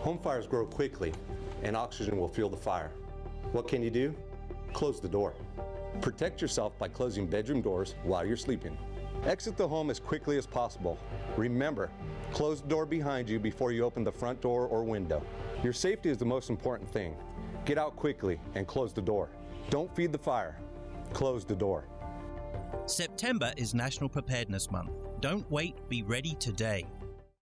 Home fires grow quickly, and oxygen will fuel the fire. What can you do? Close the door. Protect yourself by closing bedroom doors while you're sleeping. Exit the home as quickly as possible. Remember, close the door behind you before you open the front door or window. Your safety is the most important thing. Get out quickly and close the door. Don't feed the fire. Close the door. September is National Preparedness Month. Don't wait, be ready today.